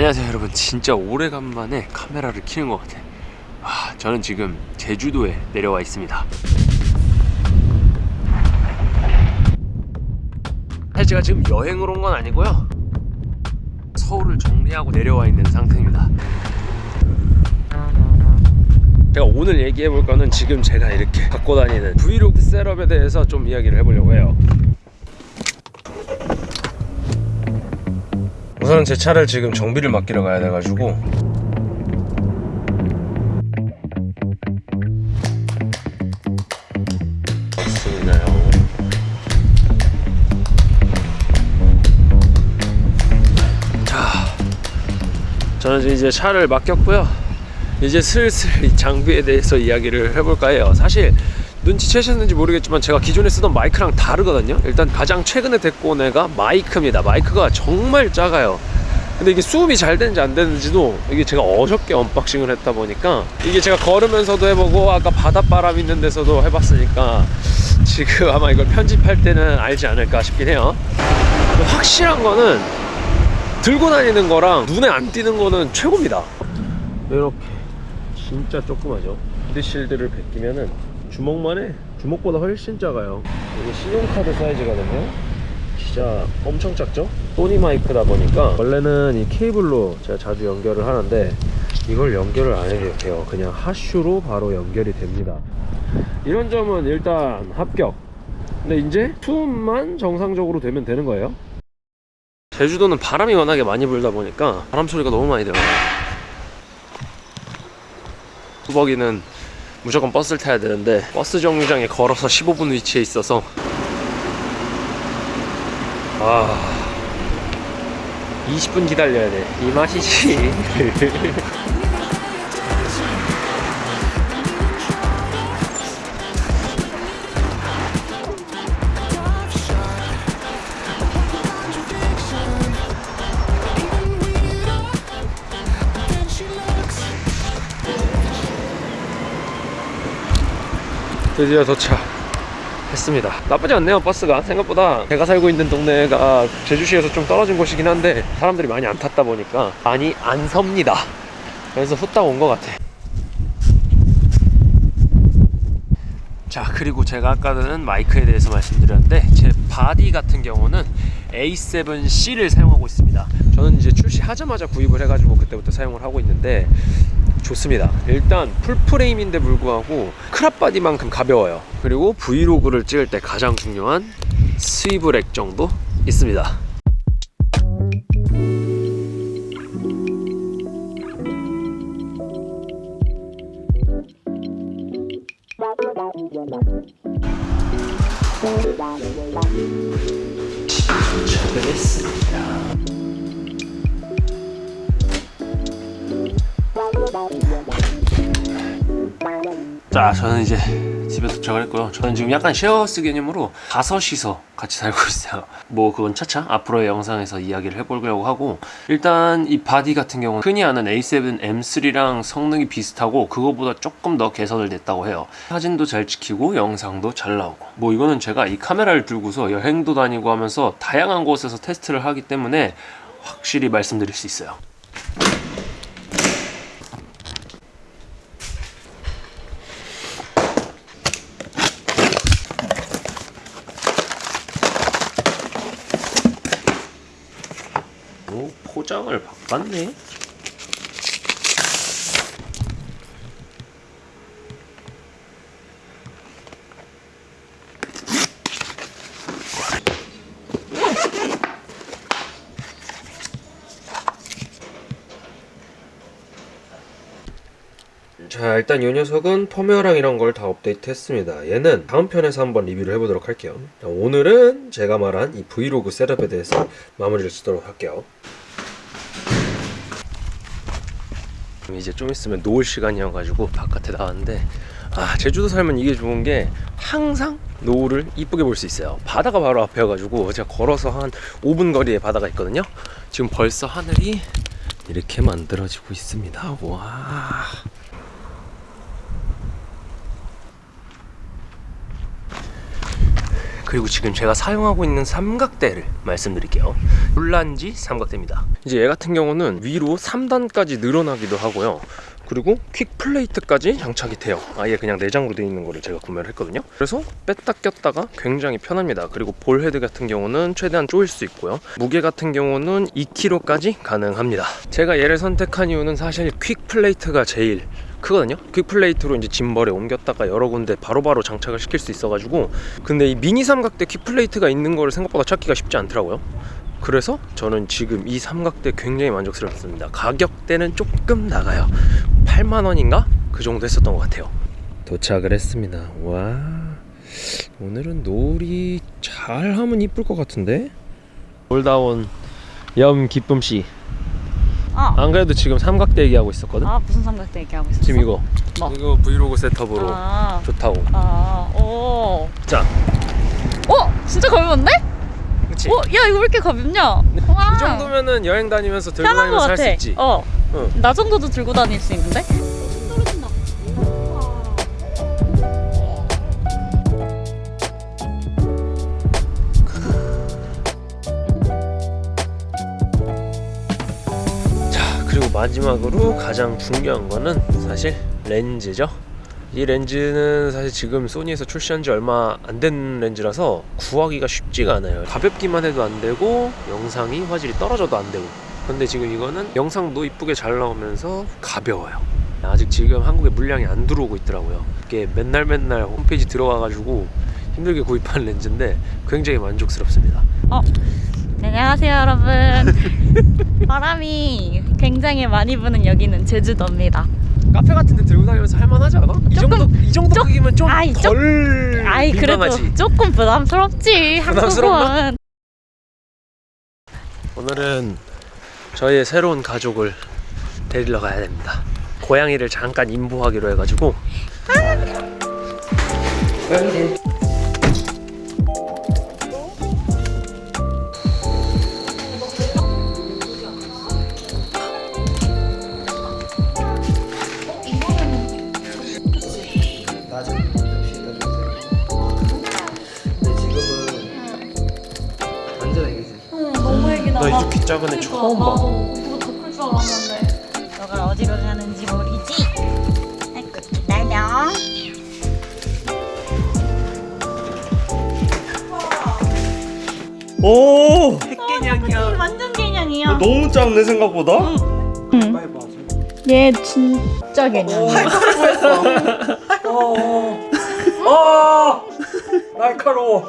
안녕하세요 여러분. 진짜 오래간만에 카메라를 켜는 것 같아. 아, 저는 지금 제주도에 내려와 있습니다. 사실 제가 지금 여행을 온 건 아니고요. 서울을 정리하고 내려와 있는 상태입니다. 제가 오늘 얘기해 볼 거는 지금 제가 이렇게 갖고 다니는 브이로그 셋업에 대해서 좀 이야기를 해보려고 해요 우선 제 차를 지금 정비를 맡기러 가야 돼가지고. 저는 이제 차를 맡겼고요. 이제 슬슬 이 장비에 대해서 이야기를 해볼까 해요. 사실 눈치채셨는지 모르겠지만 제가 기존에 쓰던 마이크랑 다르거든요. 일단 가장 최근에 데리고 온 애가 마이크입니다. 마이크가 정말 작아요. 근데 이게 수음이 잘 되는지 안 되는지도 이게 제가 어저께 unboxing을 했다 보니까 이게 제가 걸으면서도 해보고 아까 바닷바람 있는 데서도 해봤으니까 지금 아마 이걸 편집할 때는 알지 않을까 싶긴 해요. 확실한 거는 들고 다니는 거랑 눈에 안 띄는 거는 최고입니다. 이렇게 진짜 조그마죠? windshield를 벗기면은 주먹만 해 주먹보다 훨씬 작아요. 이게 신용카드 사이즈거든요 진짜 엄청 작죠? 소니 마이크다 보니까 원래는 이 케이블로 제가 자주 연결을 하는데 이걸 연결을 안 해도 돼요. 그냥 하슈로 바로 연결이 됩니다. 이런 점은 일단 합격. 근데 이제 투음만 정상적으로 되면 되는 거예요? 제주도는 바람이 워낙에 많이 불다 보니까 바람 소리가 너무 많이 들어요. 후벅이는 무조건 버스를 타야 되는데 버스 정류장에 걸어서 15분 위치에 있어서 아 20분 기다려야 돼. 이 맛이지 드디어 도착했습니다. 나쁘지 않네요 버스가. 생각보다 제가 살고 있는 동네가 제주시에서 좀 떨어진 곳이긴 한데 사람들이 많이 안 탔다 보니까 많이 안 섭니다. 그래서 후딱 온 것 같아. 자 그리고 제가 아까는 마이크에 대해서 말씀드렸는데 제 body 같은 경우는 A7C를 사용하고 있습니다. 저는 이제 출시하자마자 구입을 해가지고 그때부터 사용을 하고 있는데 좋습니다. 일단 full frame인데 불구하고 crop body만큼 가벼워요. 그리고 브이로그를 찍을 때 가장 중요한 swivel 액정도 있습니다. 도착했습니다 자 저는 이제 집에 도착을 했고요. 저는 지금 약간 쉐어하우스 개념으로 다섯이서 같이 살고 있어요. 뭐 그건 차차 앞으로의 영상에서 이야기를 해보려고 하고 일단 이 body 같은 경우는 흔히 아는 A7 M3랑 성능이 비슷하고 그거보다 조금 더 개선을 냈다고 해요. 사진도 잘 찍히고 영상도 잘 나오고. 뭐 이거는 제가 이 카메라를 들고서 여행도 다니고 하면서 다양한 곳에서 테스트를 하기 때문에 확실히 말씀드릴 수 있어요 오, 포장을 바꿨네. 자 일단 이 녀석은 펌웨어랑 이런 걸 다 업데이트 했습니다. 얘는 다음 편에서 한번 리뷰를 해보도록 할게요. 자, 오늘은 제가 말한 이 브이로그 setup에 대해서 마무리를 짓도록 할게요 이제 좀 있으면 노을 시간이어가지고 바깥에 나왔는데 아 제주도 살면 이게 좋은 게 항상 노을을 이쁘게 볼 수 있어요. 바다가 바로 앞에여가지고 제가 걸어서 한 5분 거리에 바다가 있거든요. 지금 벌써 하늘이 이렇게 만들어지고 있습니다. 와 그리고 지금 제가 사용하고 있는 삼각대를 말씀드릴게요. 울란지 삼각대입니다. 이제 얘 같은 경우는 위로 3단까지 늘어나기도 하고요. 그리고 quick plate까지 장착이 돼요. 아예 그냥 내장으로 되어 있는 거를 제가 구매를 했거든요. 그래서 뺐다 꼈다가 굉장히 편합니다. 그리고 ball head 같은 경우는 최대한 조일 수 있고요. 무게 같은 경우는 2kg까지 가능합니다. 제가 얘를 선택한 이유는 사실 quick plate가 제일 크거든요? quick plate로 이제 짐벌에 옮겼다가 여러 군데 바로 바로 장착을 시킬 수 있어가지고 근데 이 미니 삼각대 퀵 플레이트가 있는 거를 생각보다 찾기가 쉽지 않더라고요. 그래서 저는 지금 이 삼각대 굉장히 만족스럽습니다. 가격대는 조금 나가요. 8만원인가? 그 정도 했었던 것 같아요. 도착을 했습니다. 와 오늘은 놀이 잘 하면 이쁠 것 같은데? 올다온 염 기쁨씨 아, 안 그래도 지금 삼각대 얘기하고 있었거든 아 무슨 삼각대 얘기하고 있었어? 지금 이거 뭐? 이거 브이로그 셋업으로 아, 좋다고 아, 오. 자 어? 진짜 가벼운데? 그치 어? 야 이거 왜 이렇게 가볍냐? 와. 이 정도면은 여행 다니면서 들고 다니면서 할 같아. 수 있지 어. 응. 나 정도도 들고 다닐 수 있는데? 마지막으로 가장 중요한 거는 사실 렌즈죠. 이 렌즈는 사실 지금 소니에서 출시한 지 얼마 안 된 렌즈라서 구하기가 쉽지가 않아요. 가볍기만 해도 안 되고 영상이 화질이 떨어져도 안 되고. 근데 지금 이거는 영상도 이쁘게 잘 나오면서 가벼워요. 아직 지금 한국에 물량이 안 들어오고 있더라고요. 이게 맨날 맨날 홈페이지 들어와가지고 힘들게 구입한 렌즈인데 굉장히 만족스럽습니다. 어. 네, 안녕하세요 여러분. 바람이 굉장히 많이 부는 여기는 제주도입니다. 카페 같은 데 들고 다니면서 할만하지 않아? 이 조금- 정도 이 정도 조- 크기면 아이, 조- 아이 민망하지. 그래도 조금 부담스럽지? 한국은. 오늘은 저희의 새로운 가족을 데리러 가야 됩니다. 고양이를 잠깐 임보하기로 해가지고. 완전 이렇게 작은 애 처음 봐. 나도 그거 더클 줄 알았는데. 너가 어디로 가는지 모르지? 아이고 기다려. 오 핵개냥이야. 완전 개냥이야. 너무 작네 생각보다 응. 얘 진짜 개냥이야. 어, 날카로워.